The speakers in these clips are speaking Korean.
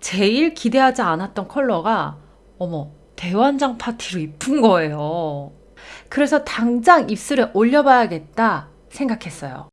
제일 기대하지 않았던 컬러가 어머 대환장 파티로 이쁜 거예요. 그래서 당장 입술에 올려봐야겠다 생각했어요.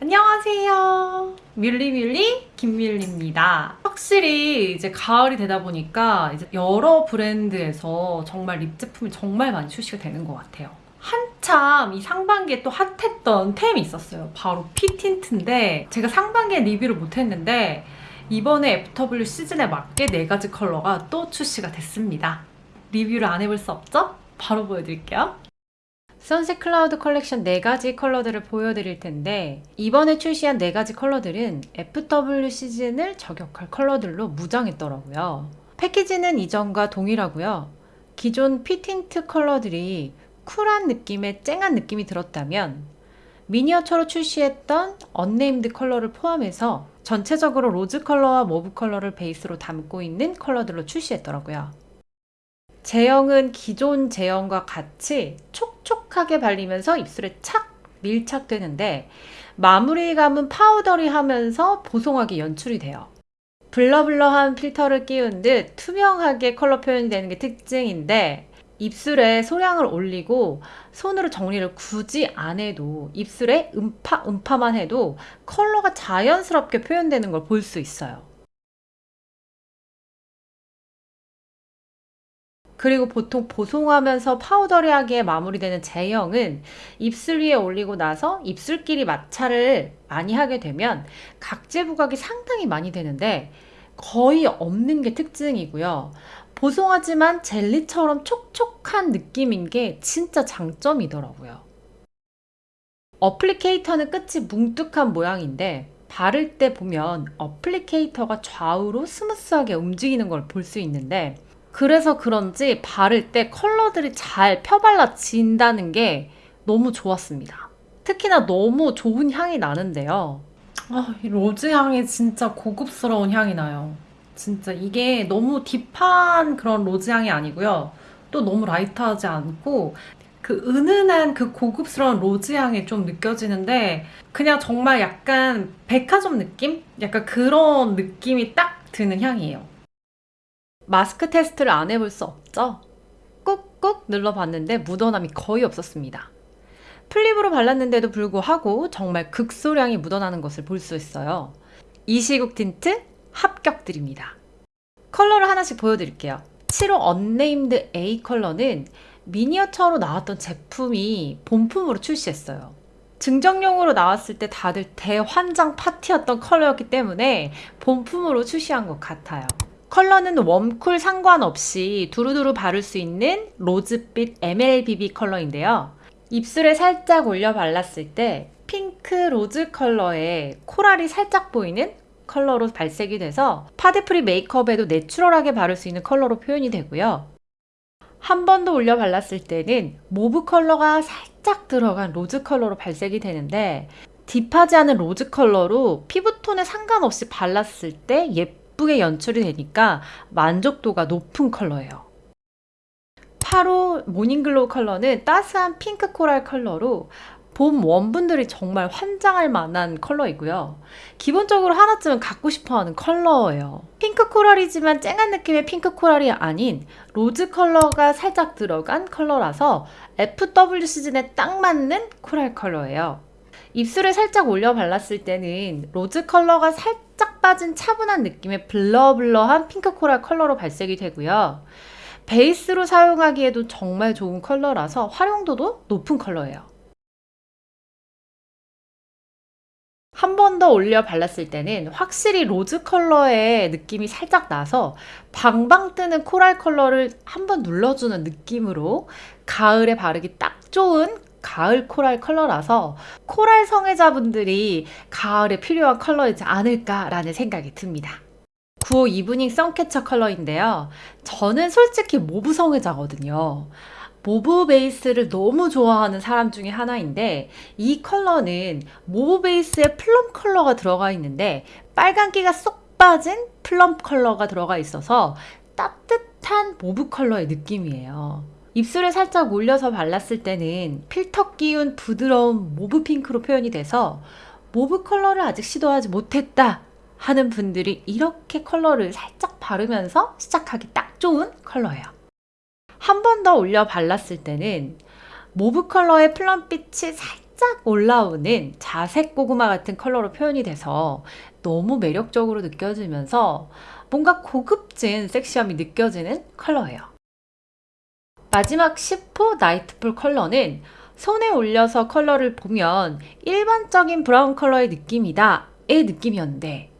안녕하세요. 뮬리뮬리 김밀리입니다. 확실히 이제 가을이 되다 보니까 이제 여러 브랜드에서 정말 립 제품이 정말 많이 출시가 되는 것 같아요. 한참 이 상반기에 또 핫했던 템이 있었어요. 바로 피틴트인데 제가 상반기에 리뷰를 못했는데 이번에 FW 시즌에 맞게 4가지 컬러가 또 출시가 됐습니다. 리뷰를 안 해볼 수 없죠? 바로 보여드릴게요. Sunset Cloud 컬렉션 4가지 컬러들을 보여드릴 텐데 이번에 출시한 4가지 컬러들은 FW 시즌을 저격할 컬러들로 무장했더라고요. 패키지는 이전과 동일하고요. 기존 피틴트 컬러들이 쿨한 느낌의 쨍한 느낌이 들었다면 미니어처로 출시했던 unnamed 컬러를 포함해서 전체적으로 로즈 컬러와 mauve 컬러를 베이스로 담고 있는 컬러들로 출시했더라고요. 제형은 기존 제형과 같이 촉촉하게 발리면서 입술에 착 밀착되는데 마무리감은 powdery하면서 보송하게 연출이 돼요. blur blur한 필터를 끼운 듯 투명하게 컬러 표현이 되는 게 특징인데 입술에 소량을 올리고 손으로 정리를 굳이 안 해도 입술에 음파 음파만 해도 컬러가 자연스럽게 표현되는 걸 볼 수 있어요. 그리고 보통 보송하면서 파우더리하게 마무리되는 제형은 입술 위에 올리고 나서 입술끼리 마찰을 많이 하게 되면 각질 부각이 상당히 많이 되는데 거의 없는 게 특징이고요. 보송하지만 젤리처럼 촉촉한 느낌인 게 진짜 장점이더라고요. applicator는 끝이 뭉툭한 모양인데 바를 때 보면 applicator가 좌우로 스무스하게 움직이는 걸 볼 수 있는데 그래서 그런지 바를 때 컬러들이 잘 펴발라진다는 게 너무 좋았습니다. 특히나 너무 좋은 향이 나는데요. 아, 이 로즈 향이 진짜 고급스러운 향이 나요. 진짜 이게 너무 deep한 그런 로즈 향이 아니고요. 또 너무 light하지 않고 그 은은한 그 고급스러운 로즈 향이 좀 느껴지는데 그냥 정말 약간 백화점 느낌? 약간 그런 느낌이 딱 드는 향이에요. 마스크 테스트를 안 해볼 수 없죠? 꾹꾹 눌러봤는데 묻어남이 거의 없었습니다. full lip으로 발랐는데도 불구하고 정말 극소량이 묻어나는 것을 볼 수 있어요. 이 시국 틴트 합격드립니다. 컬러를 하나씩 보여드릴게요. 7호 unnamed A 컬러는 미니어처로 나왔던 제품이 본품으로 출시했어요. 증정용으로 나왔을 때 다들 대환장 파티였던 컬러였기 때문에 본품으로 출시한 것 같아요. 컬러는 warm cool 상관없이 두루두루 바를 수 있는 로즈빛 MLBB 컬러인데요. 입술에 살짝 올려 발랐을 때 핑크 로즈 컬러의 코랄이 살짝 보이는 컬러로 발색이 돼서 파데free 메이크업에도 내추럴하게 바를 수 있는 컬러로 표현이 되고요. 한 번 더 올려 발랐을 때는 mauve 컬러가 살짝 들어간 로즈 컬러로 발색이 되는데 deep하지 않은 로즈 컬러로 피부톤에 상관없이 발랐을 때 예쁘게 연출이 되니까 만족도가 높은 컬러예요. 8호 morning glow 컬러는 따스한 핑크 코랄 컬러로 봄 warm분들이 정말 환장할 만한 컬러이고요. 기본적으로 하나쯤은 갖고 싶어하는 컬러예요. 핑크 코랄이지만 쨍한 느낌의 핑크 코랄이 아닌 로즈 컬러가 살짝 들어간 컬러라서 FW 시즌에 딱 맞는 코랄 컬러예요. 입술에 살짝 올려 발랐을 때는 로즈 컬러가 살짝 빠진 차분한 느낌의 blur blur한 핑크 코랄 컬러로 발색이 되고요. 베이스로 사용하기에도 정말 좋은 컬러라서 활용도도 높은 컬러예요. 한 번 더 올려 발랐을 때는 확실히 로즈 컬러의 느낌이 살짝 나서 방방 뜨는 코랄 컬러를 한 번 눌러주는 느낌으로 가을에 바르기 딱 좋은 가을 코랄 컬러라서 코랄 성애자분들이 가을에 필요한 컬러이지 않을까라는 생각이 듭니다. 9호 evening suncatcher 컬러인데요. 저는 솔직히 mauve 성애자거든요. mauve 베이스를 너무 좋아하는 사람 중에 하나인데 이 컬러는 mauve 베이스에 plum 컬러가 들어가 있는데 빨간기가 쏙 빠진 plum 컬러가 들어가 있어서 따뜻한 mauve 컬러의 느낌이에요. 입술에 살짝 올려서 발랐을 때는 필터 끼운 부드러운 mauve 핑크로 표현이 돼서 mauve 컬러를 아직 시도하지 못했다 하는 분들이 이렇게 컬러를 살짝 바르면서 시작하기 딱 좋은 컬러예요. 한 번 더 올려 발랐을 때는 mauve 컬러의 plum빛이 살짝 올라오는 자색 고구마 같은 컬러로 표현이 돼서 너무 매력적으로 느껴지면서 뭔가 고급진 섹시함이 느껴지는 컬러예요. 마지막 10호 nightfall 컬러는 손에 올려서 컬러를 보면 일반적인 브라운 컬러의 느낌이다 의 느낌이었는데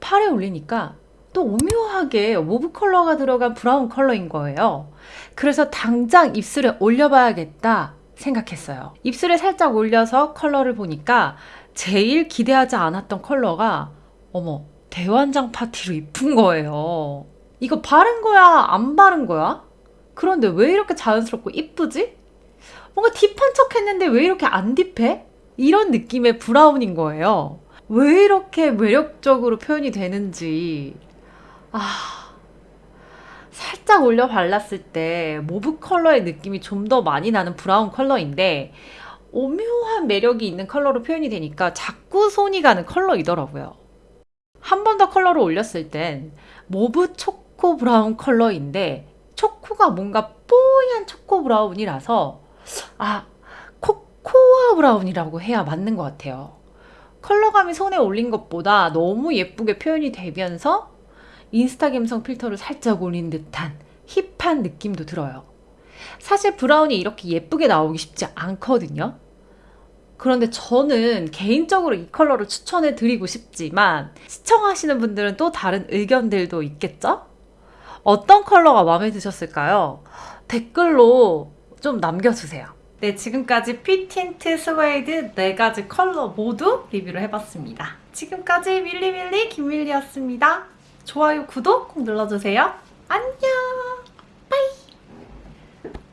팔에 올리니까 또 오묘하게 mauve 컬러가 들어간 브라운 컬러인 거예요. 그래서 당장 입술에 올려봐야겠다 생각했어요. 입술에 살짝 올려서 컬러를 보니까 제일 기대하지 않았던 컬러가 어머 대환장 파티로 이쁜 거예요. 이거 바른 거야 안 바른 거야? 그런데 왜 이렇게 자연스럽고 이쁘지? 뭔가 deep한 척 했는데 왜 이렇게 안 deep해? 이런 느낌의 브라운인 거예요. 왜 이렇게 매력적으로 표현이 되는지. 아. 살짝 올려 발랐을 때 mauve 컬러의 느낌이 좀 더 많이 나는 브라운 컬러인데 오묘한 매력이 있는 컬러로 표현이 되니까 자꾸 손이 가는 컬러이더라고요. 한 번 더 컬러를 올렸을 땐 mauve 초코 브라운 컬러인데 초코가 뭔가 뽀얀 초코 브라운이라서 아 코코아 브라운이라고 해야 맞는 것 같아요. 컬러감이 손에 올린 것보다 너무 예쁘게 표현이 되면서 인스타 감성 필터를 살짝 올린 듯한 hip한 느낌도 들어요. 사실 브라운이 이렇게 예쁘게 나오기 쉽지 않거든요. 그런데 저는 개인적으로 이 컬러를 추천해 드리고 싶지만 시청하시는 분들은 또 다른 의견들도 있겠죠? 어떤 컬러가 마음에 드셨을까요? 댓글로 좀 남겨주세요. 네, 지금까지 피틴트 스웨이드 4가지 컬러 모두 리뷰를 해봤습니다. 지금까지 밀리밀리 김밀리였습니다. 좋아요, 구독 꼭 눌러주세요. 안녕!